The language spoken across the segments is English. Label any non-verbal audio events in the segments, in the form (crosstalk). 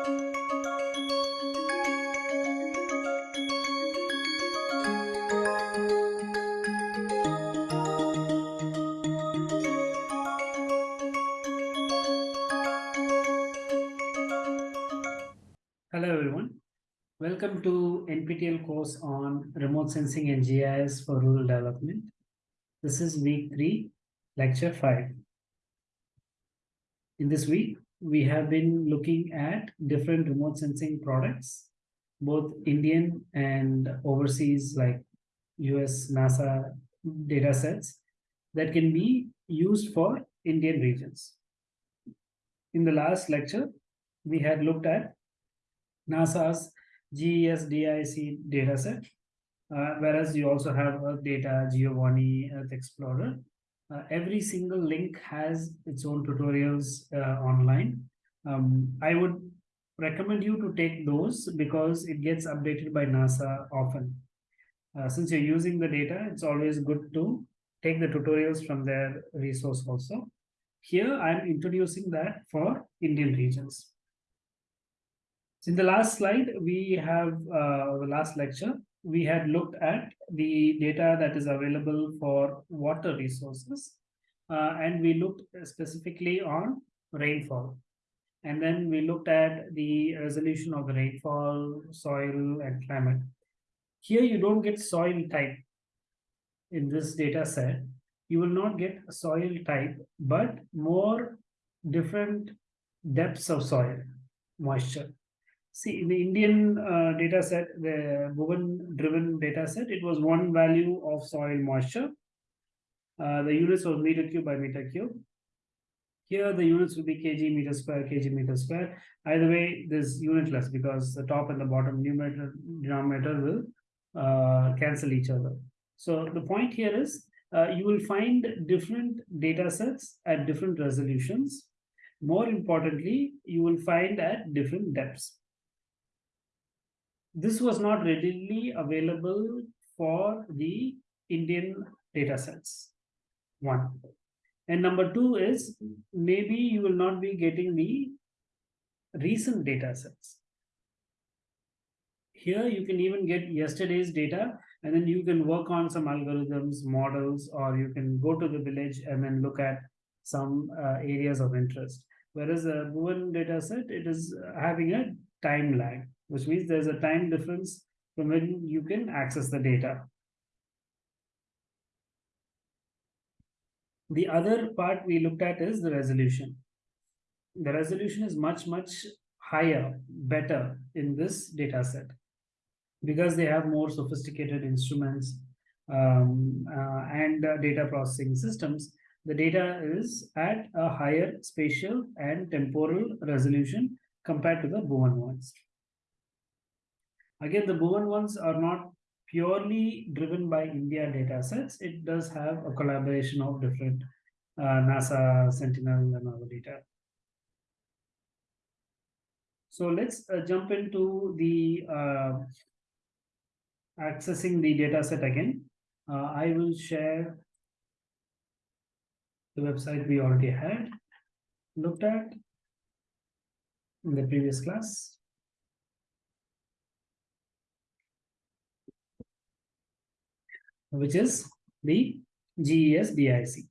Hello everyone. Welcome to NPTEL course on remote sensing and GIS for rural development. This is week three, lecture five. In this week, we have been looking at different remote sensing products, both Indian and overseas like US NASA data sets that can be used for Indian regions. In the last lecture, we had looked at NASA's GES DISC dataset, uh, whereas you also have Earth Data, Giovanni, Earth Explorer. Uh, every single link has its own tutorials uh, online. Um, I would recommend you to take those because it gets updated by NASA often. Uh, since you're using the data, it's always good to take the tutorials from their resource also. Here, I'm introducing that for Indian regions. So in the last slide, we have uh, the last lecture, we had looked at the data that is available for water resources. Uh, and we looked specifically on rainfall. And then we looked at the resolution of the rainfall, soil, and climate. Here you don't get soil type in this data set. You will not get soil type, but more different depths of soil moisture. See, in the Indian uh, data set, the Bhuvan driven data set, it was one value of soil moisture. Uh, the units was meter cube by meter cube. Here, the units will be kg meter square, kg meter square. Either way, this unitless because the top and the bottom numerator denominator will uh, cancel each other. So the point here is uh, you will find different data sets at different resolutions. More importantly, you will find at different depths this was not readily available for the Indian data sets. One. And number two is maybe you will not be getting the recent data sets. Here you can even get yesterday's data and then you can work on some algorithms, models, or you can go to the village and then look at some uh, areas of interest. Whereas a Bhuvan data set, it is having a time lag which means there's a time difference from when you can access the data. The other part we looked at is the resolution. The resolution is much, much higher, better in this data set because they have more sophisticated instruments um, uh, and uh, data processing systems. The data is at a higher spatial and temporal resolution compared to the Bhuvan ones. Again, the Bhuvan ones are not purely driven by India data sets. It does have a collaboration of different uh, NASA, Sentinel, and other data. So let's uh, jump into the uh, accessing the data set again. Uh, I will share the website we already had looked at in the previous class. Which is the GES DISC.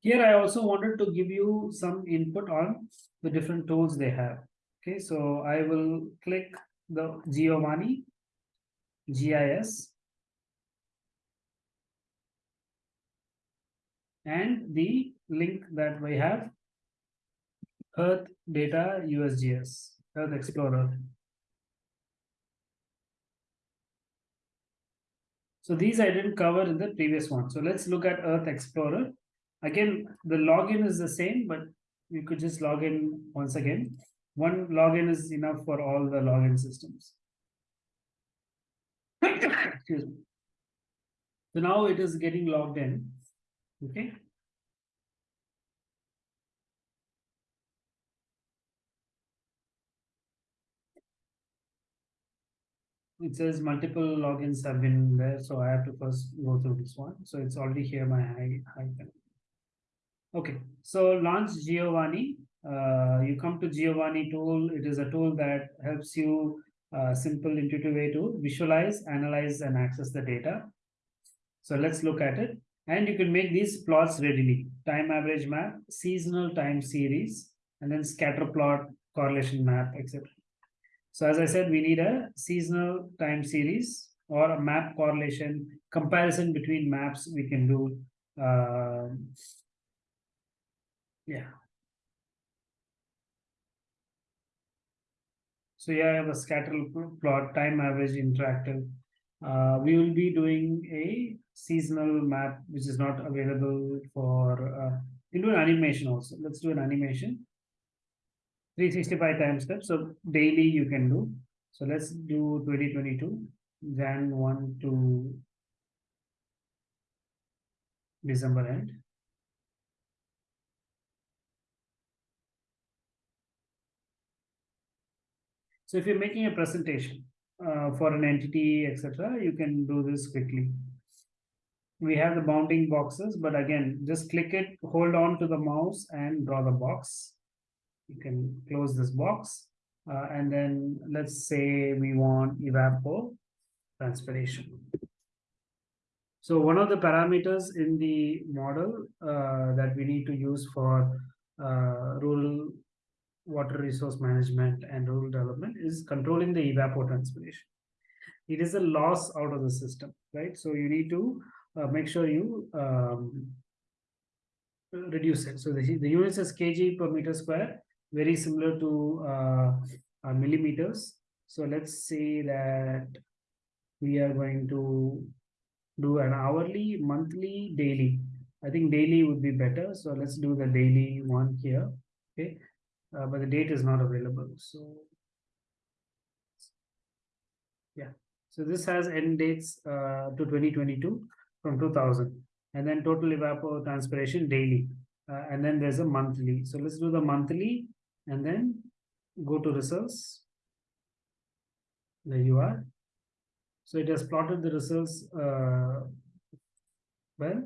Here I also wanted to give you some input on the different tools they have. Okay, so I will click the Giovanni GIS and the link that we have Earth Data USGS, Earth Explorer. So these I didn't cover in the previous one. So let's look at Earth Explorer. Again, the login is the same, but you could just log in once again. One login is enough for all the login systems. (coughs) Excuse me. So now it is getting logged in. Okay. It says multiple logins have been there, so I have to first go through this one. So it's already here, my high Okay, so launch Giovanni uh, you come to Giovanni tool. It is a tool that helps you uh, simple intuitive way to visualize, analyze, and access the data. So let's look at it. And you can make these plots readily. Time average map, seasonal time series, and then scatter plot, correlation map, etc. So as I said, we need a seasonal time series or a map correlation comparison between maps we can do. Uh, yeah. So yeah, I have a scatter plot, time average interactive. Uh, we will be doing a seasonal map, which is not available for, uh, you do an animation also. Let's do an animation. 365 time steps. So daily you can do. So let's do 2022, Jan 1 to December end. So if you're making a presentation uh, for an entity, etc., you can do this quickly. We have the bounding boxes, but again, just click it, hold on to the mouse and draw the box. You can close this box. Uh, and then let's say we want evapo transpiration. So one of the parameters in the model uh, that we need to use for uh, rural water resource management and rural development is controlling the evapotranspiration. It is a loss out of the system, right? So you need to uh, make sure you um, reduce it. So the, the unit is kg per meter square, very similar to uh, uh, millimeters. So let's say that we are going to do an hourly, monthly, daily. I think daily would be better. So let's do the daily one here. Okay uh, but the date is not available. So yeah, so this has end dates uh, to 2022 from 2000 and then total evapotranspiration daily. Uh, and then there's a monthly. So let's do the monthly and then go to results. There you are. So it has plotted the results uh, well.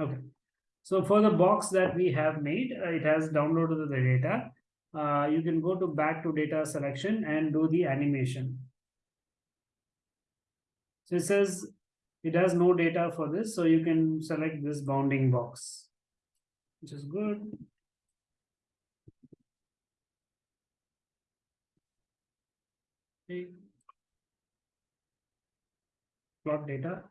Okay. So for the box that we have made, uh, it has downloaded the data. Uh, you can go to back to data selection and do the animation. So it says it has no data for this, so you can select this bounding box, which is good. Okay. Plot data.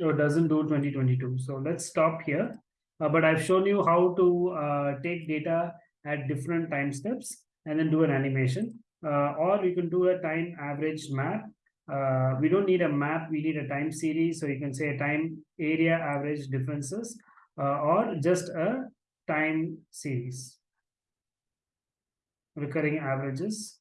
or doesn't do 2022. So let's stop here. Uh, but I've shown you how to uh, take data at different time steps and then do an animation. Uh, or you can do a time average map. Uh, we don't need a map, we need a time series. So you can say time area average differences uh, or just a time series. Recurring averages.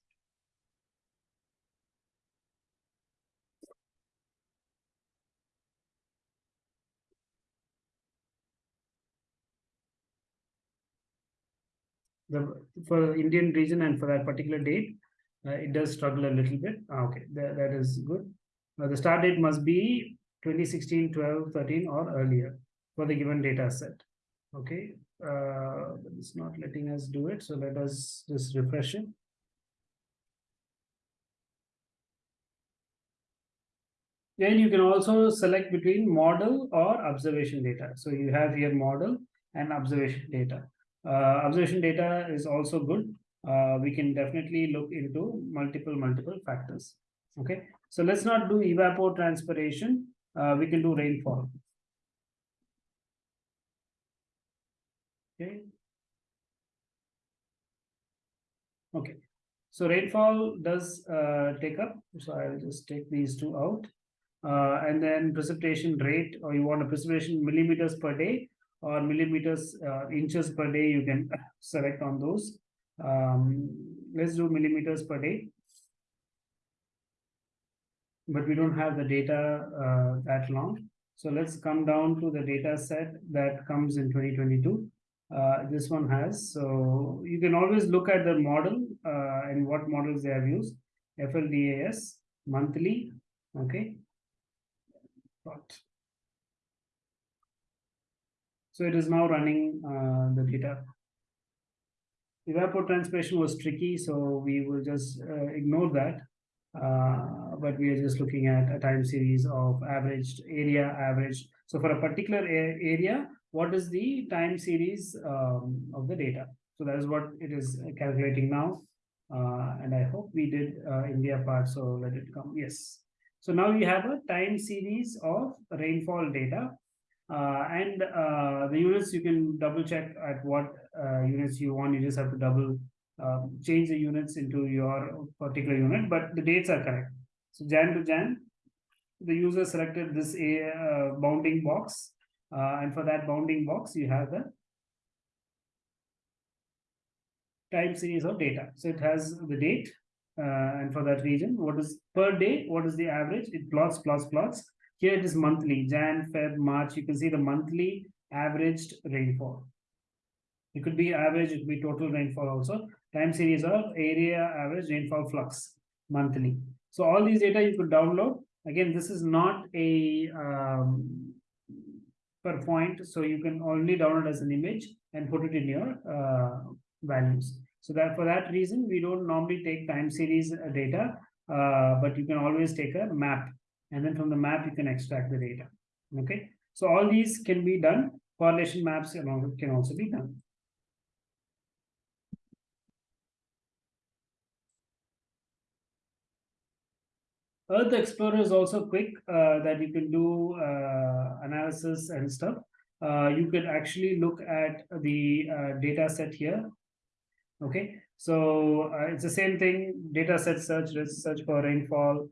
The for Indian region and for that particular date, uh, it does struggle a little bit. Ah, okay, that, that is good. Uh, the start date must be 2016, 12, 13 or earlier for the given data set. Okay, uh, it's not letting us do it. So let us just refresh it. Then you can also select between model or observation data. So you have here model and observation data. Uh, observation data is also good. Uh, we can definitely look into multiple, multiple factors. Okay, so let's not do evapotranspiration. Uh, we can do rainfall. Okay. Okay. So rainfall does uh, take up. So I'll just take these two out. Uh, and then precipitation rate, or you want a precipitation millimeters per day or millimeters uh, inches per day you can select on those um, let's do millimeters per day but we don't have the data uh, that long so let's come down to the data set that comes in 2022 uh, this one has so you can always look at the model uh, and what models they have used. FLDAS monthly, okay. Plot. So it is now running uh, the data. Evapotranspiration was tricky, so we will just uh, ignore that. Uh, but we are just looking at a time series of averaged area average. So for a particular area, what is the time series um, of the data? So that is what it is calculating now. Uh, and I hope we did uh, India part, so let it come. Yes. So now you have a time series of rainfall data. Uh, and uh, the units you can double check at what uh, units you want. You just have to double um, change the units into your particular unit, but the dates are correct. So Jan to Jan, the user selected this a uh, bounding box, uh, and for that bounding box, you have the time series of data. So it has the date, uh, and for that region, what is per day, what is the average? It plots, plots, plots. Here it is monthly, Jan, Feb, March. You can see the monthly averaged rainfall. It could be average, it could be total rainfall also. Time series of area average rainfall flux monthly. So all these data you could download. Again, this is not a um, per point, so you can only download as an image and put it in your uh, values. So that for that reason, we don't normally take time series uh, data, uh, but you can always take a map, and then from the map you can extract the data. Okay, so all these can be done. Correlation maps along with can also be done. Earth Explorer is also quick uh, that you can do uh, analysis and stuff. Uh, you could actually look at the uh, data set here. Okay, so uh, it's the same thing, data set search, search for rainfall,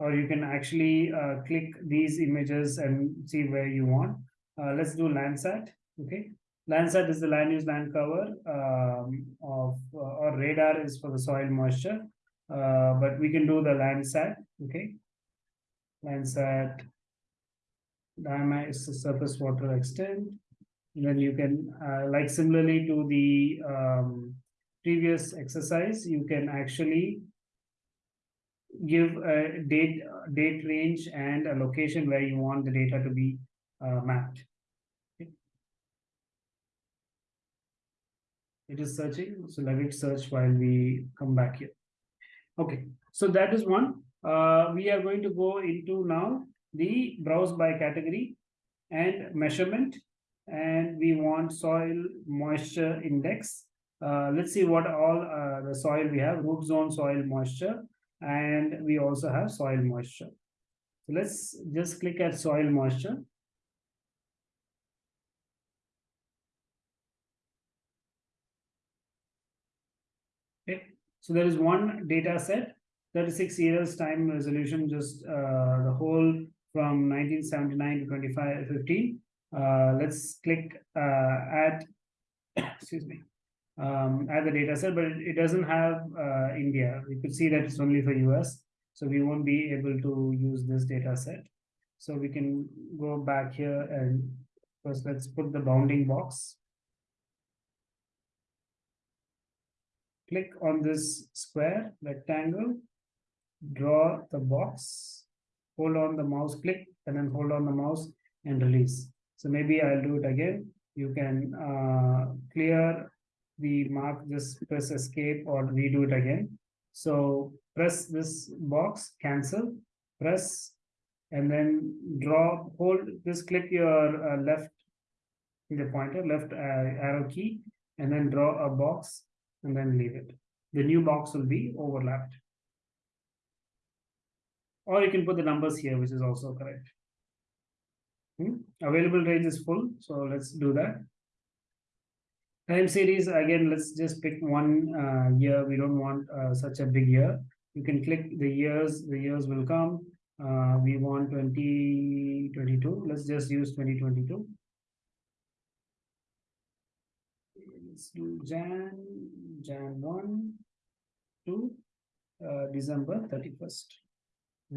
or you can actually uh, click these images and see where you want. let's do Landsat, okay. Landsat is the land use land cover um, of, or radar is for the soil moisture. Uh, but we can do the Landsat, okay? Landsat, diameter is the surface water extent. And then you can, uh, like similarly to the um, previous exercise, you can actually give a date, date range and a location where you want the data to be uh, mapped. It is searching, so let it search while we come back here. Okay, so that is one. Uh, we are going to go into now the browse by category and measurement and we want soil moisture index. Uh, let's see what all uh, the soil we have root zone soil moisture and we also have soil moisture. So let's just click at soil moisture. Okay, so there is one data set, 36 years time resolution, just uh, the whole from 1979 to 2515. Uh, let's click uh, add, (coughs) excuse me, um, add the data set, but it, it doesn't have uh, India. We could see that it's only for US. So we won't be able to use this data set. So we can go back here and first let's put the bounding box. click on this square rectangle, draw the box, hold on the mouse click, and then hold on the mouse and release. So maybe I'll do it again. You can uh, clear the mark, just press escape or redo it again. So press this box, cancel, press, and then draw, hold, just click your uh, left, the pointer, left uh, arrow key, and then draw a box and then leave it. The new box will be overlapped. Or you can put the numbers here, which is also correct. Hmm? Available range is full, so let's do that. Time series, again, let's just pick one uh, year. We don't want uh, such a big year. You can click the years, the years will come. Uh, we want 2022. Let's just use 2022. let's do Jan, Jan 1 to uh, December 31st.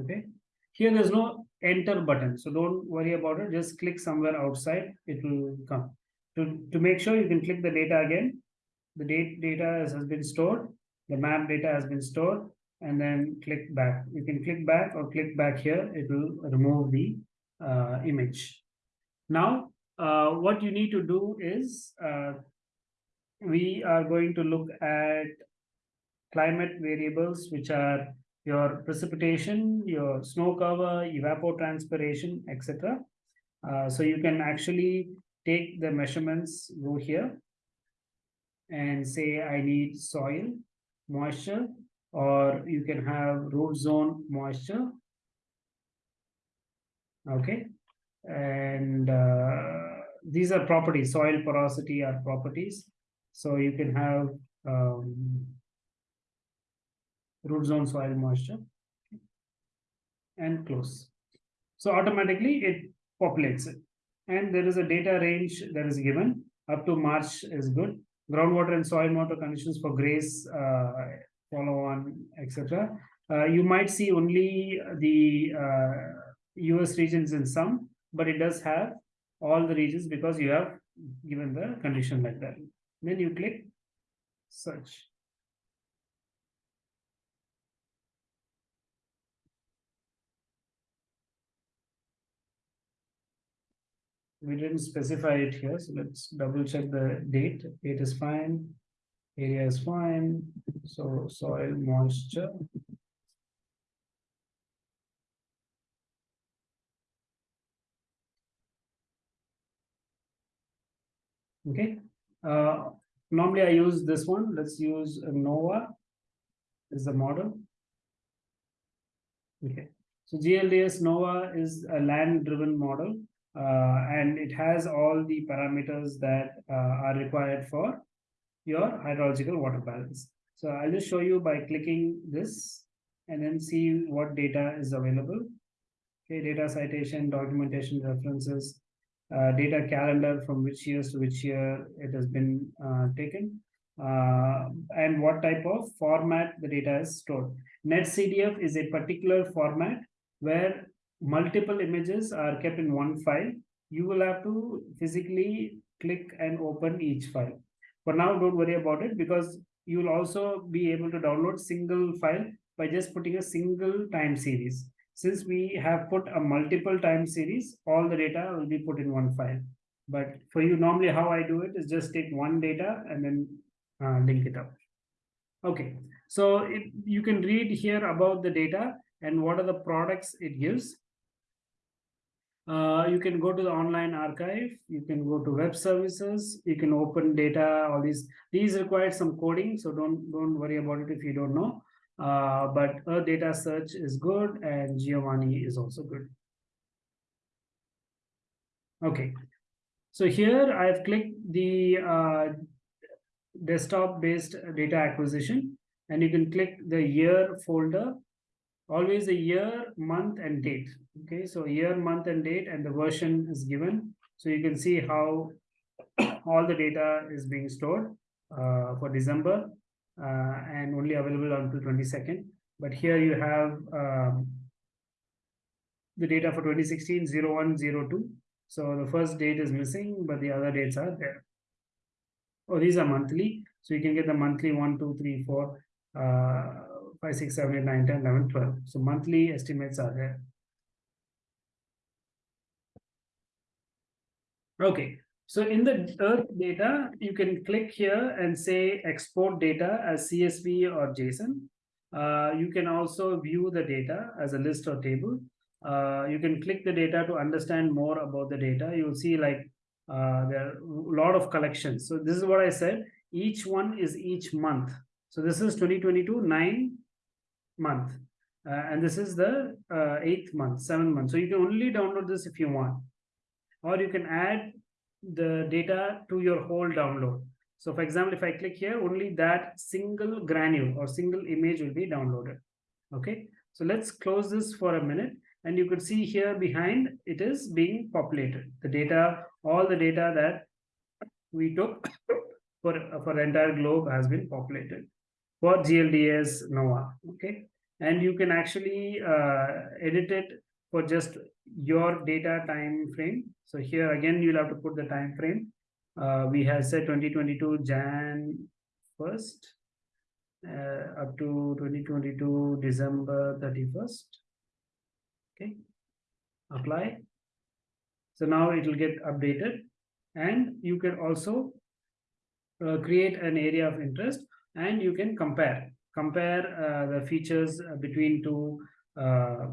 Okay. Here there's no enter button, so don't worry about it. Just click somewhere outside, it will come. To, to make sure you can click the data again, the date data has, been stored, the map data has been stored, and then click back. You can click back or click back here, it will remove the uh, image. Now, uh, what you need to do is uh, we are going to look at climate variables, which are your precipitation, your snow cover, evapotranspiration, etc. Uh, so you can actually take the measurements, go here and say I need soil moisture, or you can have root zone moisture. Okay, and uh, these are properties, soil porosity are properties. So you can have um, root zone soil moisture and close. So automatically it populates it. And there is a data range that is given up to March is good. Groundwater and soil moisture conditions for grace, uh, follow on, etc. Uh, you might see only the uh, US regions in some, but it does have all the regions because you have given the condition like that. Then you click search. We didn't specify it here, so let's double check the date. Date is fine, area is fine, so soil moisture. Okay, uh, normally I use this one. Let's use NOAA is the model. Okay, so GLDAS NOAA is a land driven model and it has all the parameters that uh, are required for your hydrological water balance. So I'll just show you by clicking this and then see what data is available. Okay, data citation, documentation references, uh, data calendar from which years to which year it has been uh, taken, uh, and what type of format the data is stored. NetCDF is a particular format where multiple images are kept in one file. You will have to physically click and open each file. For now, don't worry about it because you will also be able to download single file by just putting a single time series. Since we have put a multiple time series, all the data will be put in one file. But for you, normally how I do it is just take one data and then uh, link it up. Okay, so it, you can read here about the data and what are the products it gives. Uh, you can go to the online archive, you can go to web services, you can open data, all these. These require some coding, so don't don't worry about it if you don't know. Uh, but Earth data search is good and Giovanni is also good. Okay, so here I've clicked the uh, desktop-based data acquisition, and you can click the year folder always a year, month, and date. Okay, so year, month, and date, and the version is given. So you can see how (coughs) all the data is being stored uh, for December uh, and only available until 22nd. But here you have um, the data for 2016 0102. So the first date is missing, but the other dates are there. Oh, these are monthly. So you can get the monthly one, two, three, four. Uh, 5, 6, 7, 8, 9, 10, 11, 12. So monthly estimates are there. Okay, so in the Earth data, you can click here and say export data as CSV or JSON. Uh, you can also view the data as a list or table. Uh, you can click the data to understand more about the data. You'll see like uh, there are a lot of collections. So this is what I said. Each one is each month. So this is 2022, 9 month. Uh, and this is the uh, eighth month, seventh month. So you can only download this if you want. Or you can add the data to your whole download. So for example, if I click here, only that single granule or single image will be downloaded. Okay, so let's close this for a minute. And you could see here behind, it is being populated. The data, all the data that we took (coughs) for, for the entire globe has been populated for GLDAS NOAA. Okay, and you can actually uh, edit it for just your data time frame. So here again, you'll have to put the time frame. Uh, we have said 2022 Jan first uh, up to twenty twenty-two December thirty-first. Okay, apply. So now it will get updated and you can also uh, create an area of interest and you can compare compare uh, the features uh, between two uh,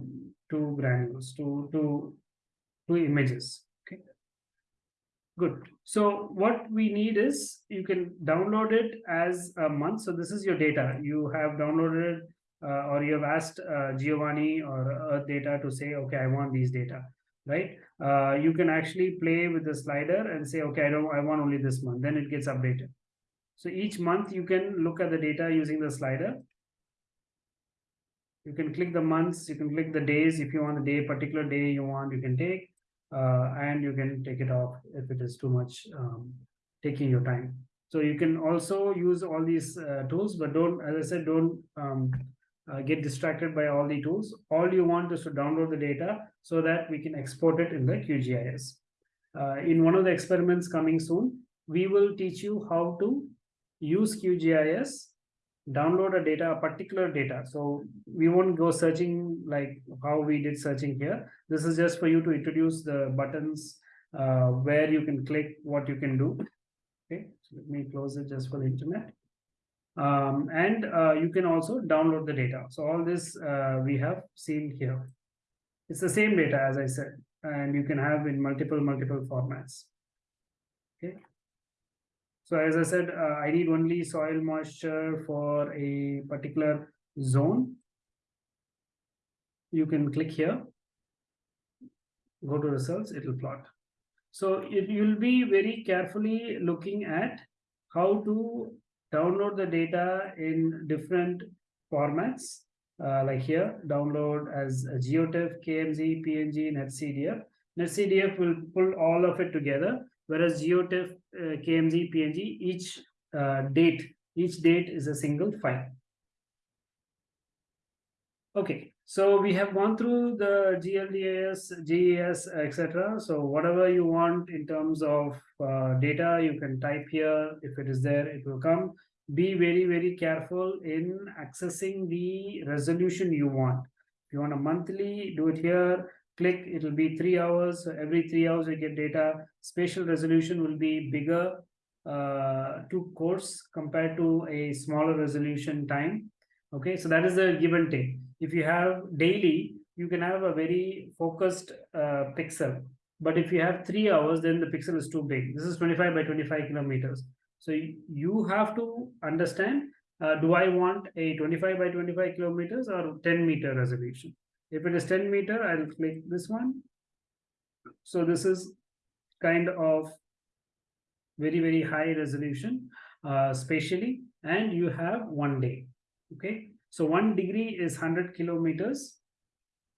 two granules two two two images okay? Good. So what we need is you can download it as a month. So this is your data. You have downloaded uh, or you have asked uh, giovanni or earth data to say okay i want these data right? Uh, you can actually play with the slider and say okay i don't i want only this month. Then it gets updated so each month you can look at the data using the slider. You can click the months you can click the days. If you want the day particular day you want you can take uh, and you can take it off if it is too much um, taking your time. So you can also use all these uh, tools but don't as i said don't um, uh, get distracted by all the tools. All you want is to download the data so that we can export it in the qgis uh, in one of the experiments coming soon we will teach you how to use qgis download a data, a particular data. So we won't go searching like how we did searching here. This is just for you to introduce the buttons uh, where you can click what you can do. Okay, so let me close it just for the internet. Um, and uh, you can also download the data. So all this uh, we have seen here. It's the same data as I said, and you can have in multiple, multiple formats. Okay, so as I said, uh, I need only soil moisture for a particular zone. You can click here, go to results, it will plot. So it, you'll be very carefully looking at how to download the data in different formats. Uh, like here, download as a GeoTIFF, KMZ, PNG, NetCDF. NetCDF will pull all of it together whereas GeoTIFF, uh, KMZ, PNG, each uh, date, each date is a single file. Okay, so we have gone through the GLDAS, GES, etc. So whatever you want in terms of uh, data, you can type here. If it is there, it will come. Be very, very careful in accessing the resolution you want. If you want a monthly, do it here click, it will be three hours. So every three hours you get data. Spatial resolution will be bigger uh, to coarse compared to a smaller resolution time. Okay, so that is a give and take. If you have daily, you can have a very focused uh, pixel. But if you have three hours, then the pixel is too big. This is 25 by 25 kilometers. So you have to understand, uh, do I want a 25 by 25 kilometers or 10 meter resolution? If it is 10 meter, I'll click this one. So this is kind of very, very high resolution uh, spatially, and you have one day. Okay, so one degree is 100 kilometers,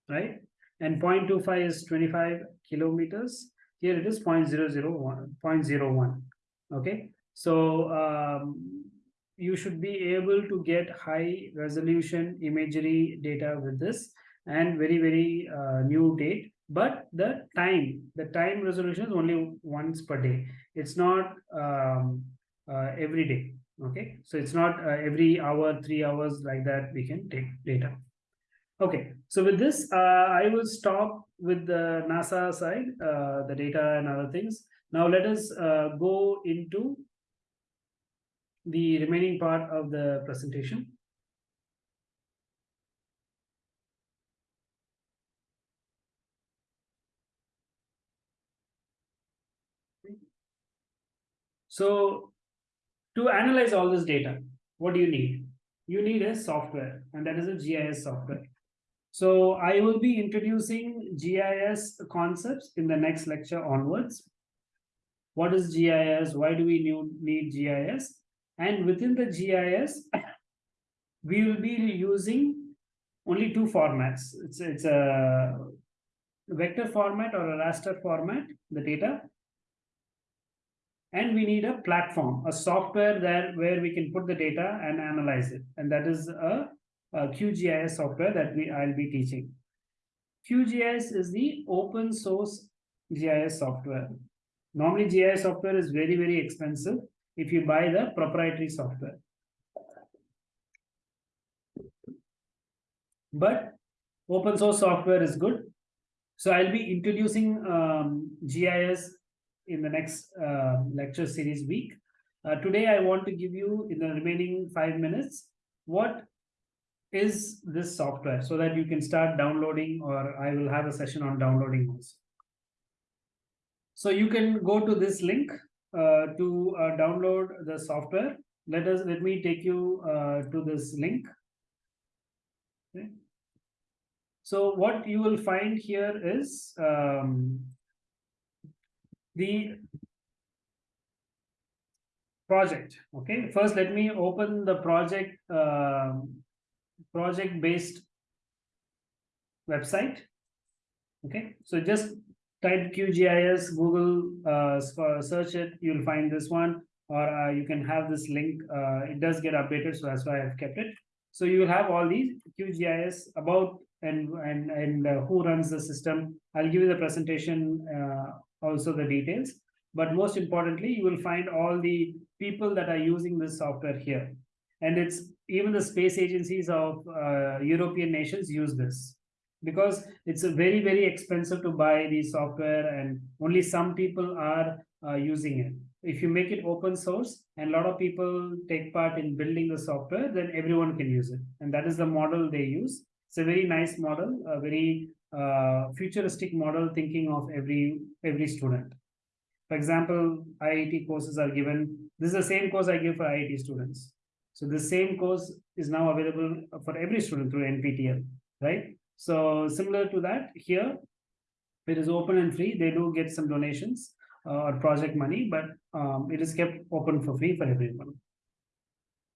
right? And 0.25 is 25 kilometers. Here it is 0.001, 0.01. Okay, so um, you should be able to get high resolution imagery data with this and very, very uh, new date. But the time, the time resolution is only once per day. It's not um, uh, every day. Okay, so it's not uh, every hour, three hours like that we can take data. Okay, so with this, uh, I will stop with the NASA side, uh, the data and other things. Now let us uh, go into the remaining part of the presentation. So to analyze all this data, what do you need? You need a software, and that is a GIS software. So I will be introducing GIS concepts in the next lecture onwards. What is GIS? Why do we need GIS? And within the GIS, (coughs) we will be using only two formats. It's, it's a vector format or a raster format, the data, and we need a platform, a software that where we can put the data and analyze it. And that is a, a QGIS software that we I'll be teaching. QGIS is the open source GIS software. Normally GIS software is very, very expensive if you buy the proprietary software. But open source software is good. So I'll be introducing um, GIS in the next uh, lecture series week. Uh, today, I want to give you in the remaining five minutes, what is this software so that you can start downloading or I will have a session on downloading also. So you can go to this link uh, to uh, download the software. Let us let me take you uh, to this link. Okay. So what you will find here is um, the project. Okay, first let me open the project uh, project based website. Okay, so just type QGIS, Google, uh, search it, you'll find this one, or uh, you can have this link. Uh, it does get updated, so that's why I've kept it. So you will have all these QGIS about and and and uh, who runs the system. I'll give you the presentation, uh, also the details. But most importantly, you will find all the people that are using this software here. And it's even the space agencies of uh, European nations use this because it's very, very expensive to buy the software and only some people are uh, using it. If you make it open source and a lot of people take part in building the software, then everyone can use it. And that is the model they use. It's a very nice model, a very uh, futuristic model thinking of every every student. For example, IIT courses are given. This is the same course I give for IIT students. So the same course is now available for every student through NPTEL, right? So similar to that here, it is open and free. They do get some donations uh, or project money, but um, it is kept open for free for everyone.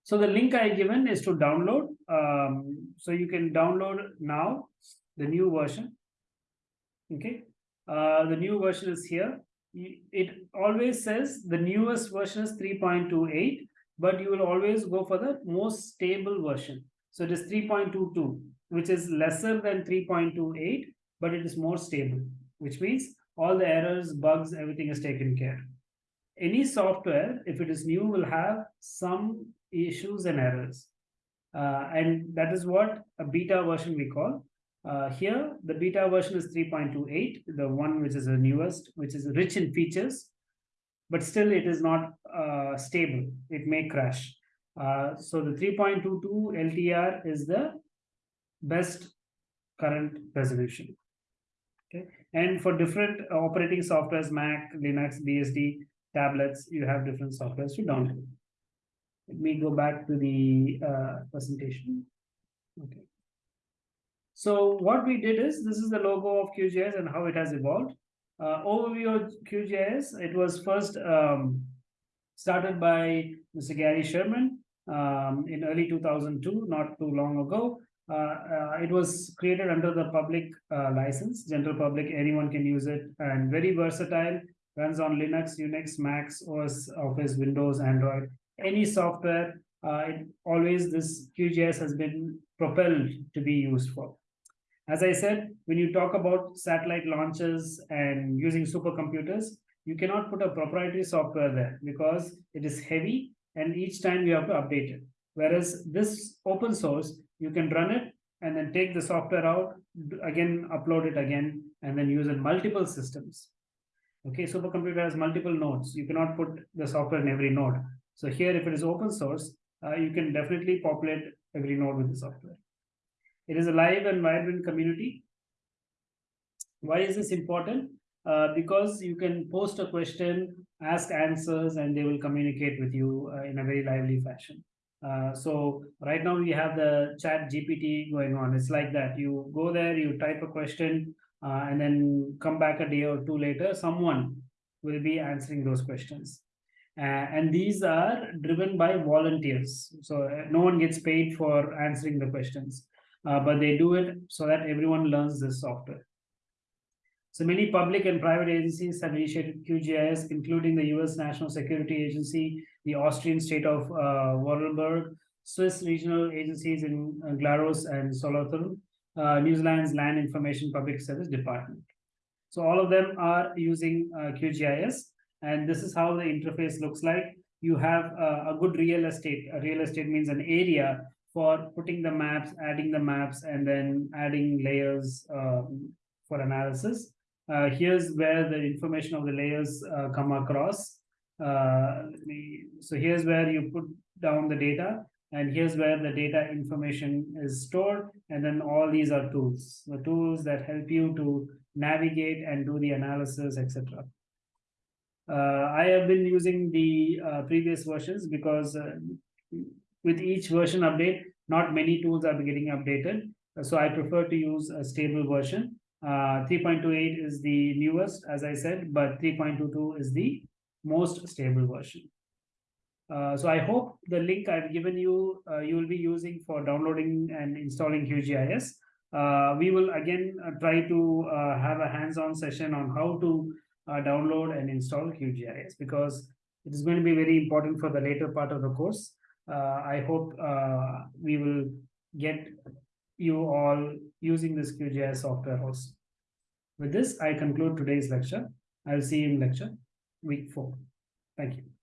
So the link I given is to download. Um, so you can download now the new version. Okay. Uh, the new version is here. It always says the newest version is 3.28, but you will always go for the most stable version. So it is 3.22, which is lesser than 3.28, but it is more stable, which means all the errors, bugs, everything is taken care. Any software, if it is new, will have some issues and errors. Uh, and that is what a beta version we call. Uh, here, the beta version is 3.28, the one which is the newest, which is rich in features, but still it is not uh, stable. It may crash. Uh, so the 3.22 LTR is the best current resolution. Okay, and for different operating softwares, Mac, Linux, BSD, tablets, you have different softwares to download. Let me go back to the uh, presentation. Okay. So what we did is, this is the logo of QGIS and how it has evolved. Uh, overview of QGIS, it was first um, started by Mr. Gary Sherman um, in early 2002, not too long ago. Uh, uh, it was created under the public uh, license, general public, anyone can use it, and very versatile, runs on Linux, Unix, Macs, OS, Office, Windows, Android, any software, uh, it, always this QGIS has been propelled to be used for. As I said, when you talk about satellite launches and using supercomputers, you cannot put a proprietary software there because it is heavy and each time you have to update it. Whereas this open source, you can run it and then take the software out, again, upload it again, and then use it multiple systems. Okay, supercomputer has multiple nodes. You cannot put the software in every node. So here, if it is open source, uh, you can definitely populate every node with the software. It is a live and vibrant community. Why is this important? Uh, because you can post a question, ask answers, and they will communicate with you uh, in a very lively fashion. Uh, so right now we have the chat GPT going on. It's like that. You go there, you type a question, uh, and then come back a day or two later, someone will be answering those questions. Uh, and these are driven by volunteers. So uh, no one gets paid for answering the questions, uh, but they do it so that everyone learns this software. So many public and private agencies have initiated QGIS, including the US National Security Agency, the Austrian state of uh, Vorarlberg, Swiss regional agencies in uh, Glarus and Solothurn, uh, New Zealand's Land Information Public Service Department. So all of them are using uh, QGIS and this is how the interface looks like. You have a good real estate. A real estate means an area for putting the maps, adding the maps, and then adding layers um, for analysis. Uh, here's where the information of the layers uh, come across. Uh, me- so here's where you put down the data, and here's where the data information is stored, and then all these are tools, the tools that help you to navigate and do the analysis, etc. Uh, I have been using the uh, previous versions because uh, with each version update, not many tools are getting updated. So I prefer to use a stable version. Uh, 3.28 is the newest, as I said, but 3.22 is the most stable version. Uh, so I hope the link I've given you, uh, you will be using for downloading and installing QGIS. Uh, we will again uh, try to uh, have a hands-on session on how to uh, download and install QGIS because it is going to be very important for the later part of the course. Uh, I hope uh, we will get you all using this QGIS software also. With this, I conclude today's lecture. I'll see you in lecture week four. Thank you.